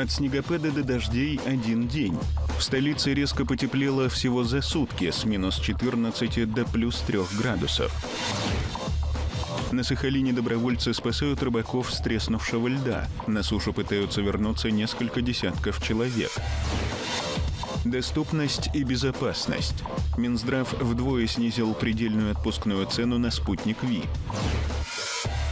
От снегопада до дождей один день. В столице резко потеплело всего за сутки с минус 14 до плюс 3 градусов. На Сахалине добровольцы спасают рыбаков с треснувшего льда. На сушу пытаются вернуться несколько десятков человек. Доступность и безопасность. Минздрав вдвое снизил предельную отпускную цену на спутник ВИ.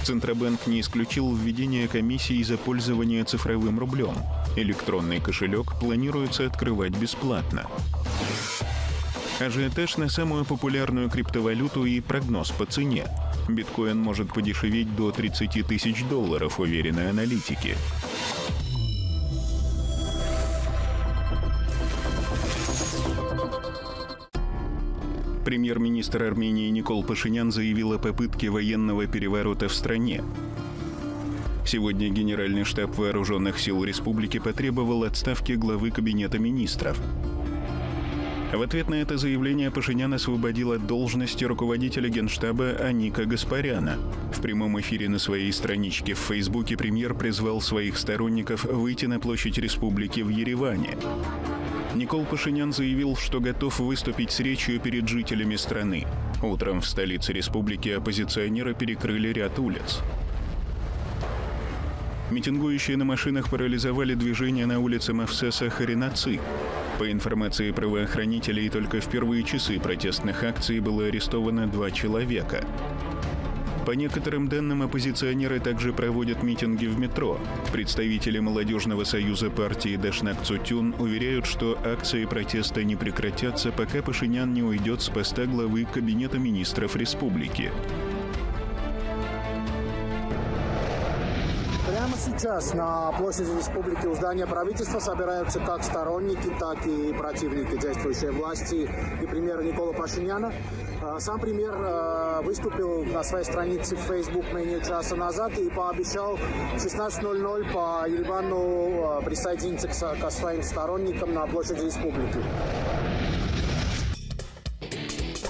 Центробанк не исключил введение комиссии за пользование цифровым рублем. Электронный кошелек планируется открывать бесплатно. Ажиотаж на самую популярную криптовалюту и прогноз по цене. Биткоин может подешеветь до 30 тысяч долларов, уверены аналитики. Премьер-министр Армении Никол Пашинян заявил о попытке военного переворота в стране. Сегодня Генеральный штаб Вооруженных сил Республики потребовал отставки главы Кабинета министров. В ответ на это заявление Пашинян освободил от должности руководителя генштаба Аника Гаспаряна. В прямом эфире на своей страничке в Фейсбуке премьер призвал своих сторонников выйти на площадь республики в Ереване. Никол Пашинян заявил, что готов выступить с речью перед жителями страны. Утром в столице республики оппозиционеры перекрыли ряд улиц. Митингующие на машинах парализовали движение на улице Мавсеса Харинаци. По информации правоохранителей, только в первые часы протестных акций было арестовано два человека. По некоторым данным, оппозиционеры также проводят митинги в метро. Представители молодежного союза партии Дашнак Цутюн уверяют, что акции протеста не прекратятся, пока Пашинян не уйдет с поста главы Кабинета министров республики. Сейчас на площади республики у здания правительства собираются как сторонники, так и противники действующей власти и премьера Никола Пашиняна. А, сам премьер а, выступил на своей странице в Facebook менее часа назад и пообещал в 16.00 по Еревану а, присоединиться к своим сторонникам на площади республики.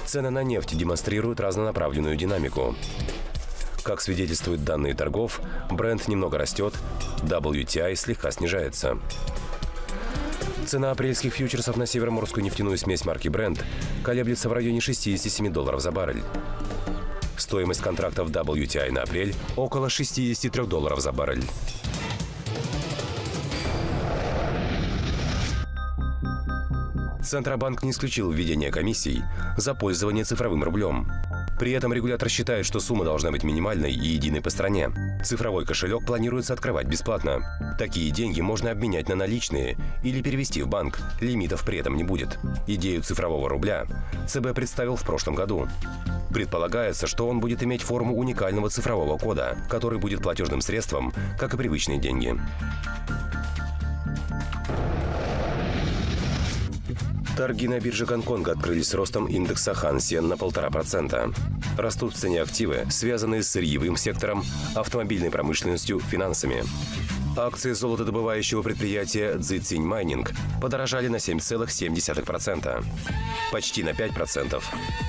Цены на нефть демонстрируют разнонаправленную динамику. Как свидетельствуют данные торгов, бренд немного растет, WTI слегка снижается. Цена апрельских фьючерсов на североморскую нефтяную смесь марки Brent колеблется в районе 67 долларов за баррель. Стоимость контрактов WTI на апрель – около 63 долларов за баррель. Центробанк не исключил введение комиссий за пользование цифровым рублем. При этом регулятор считает, что сумма должна быть минимальной и единой по стране. Цифровой кошелек планируется открывать бесплатно. Такие деньги можно обменять на наличные или перевести в банк. Лимитов при этом не будет. Идею цифрового рубля ЦБ представил в прошлом году. Предполагается, что он будет иметь форму уникального цифрового кода, который будет платежным средством, как и привычные деньги. Торги на бирже Гонконга открылись ростом индекса Хан на полтора процента. Растут в цене активы, связанные с сырьевым сектором, автомобильной промышленностью, финансами. Акции золотодобывающего предприятия Цзицинь Майнинг подорожали на 7,7%. Почти на 5%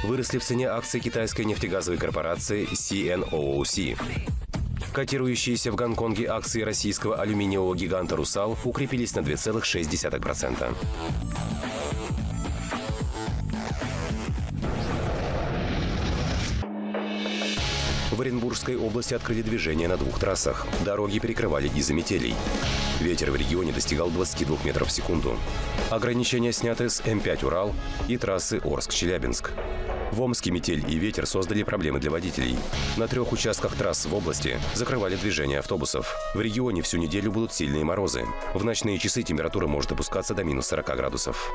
выросли в цене акции китайской нефтегазовой корпорации CNOOC. Котирующиеся в Гонконге акции российского алюминиевого гиганта «Русал» укрепились на 2,6%. В Оренбургской области открыли движение на двух трассах. Дороги перекрывали из-за метелей. Ветер в регионе достигал 22 метров в секунду. Ограничения сняты с М5 «Урал» и трассы Орск-Челябинск. В Омске метель и ветер создали проблемы для водителей. На трех участках трасс в области закрывали движение автобусов. В регионе всю неделю будут сильные морозы. В ночные часы температура может опускаться до минус 40 градусов.